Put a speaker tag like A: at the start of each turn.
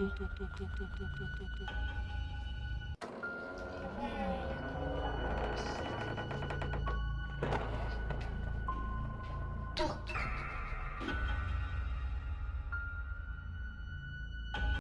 A: Tuk tuk.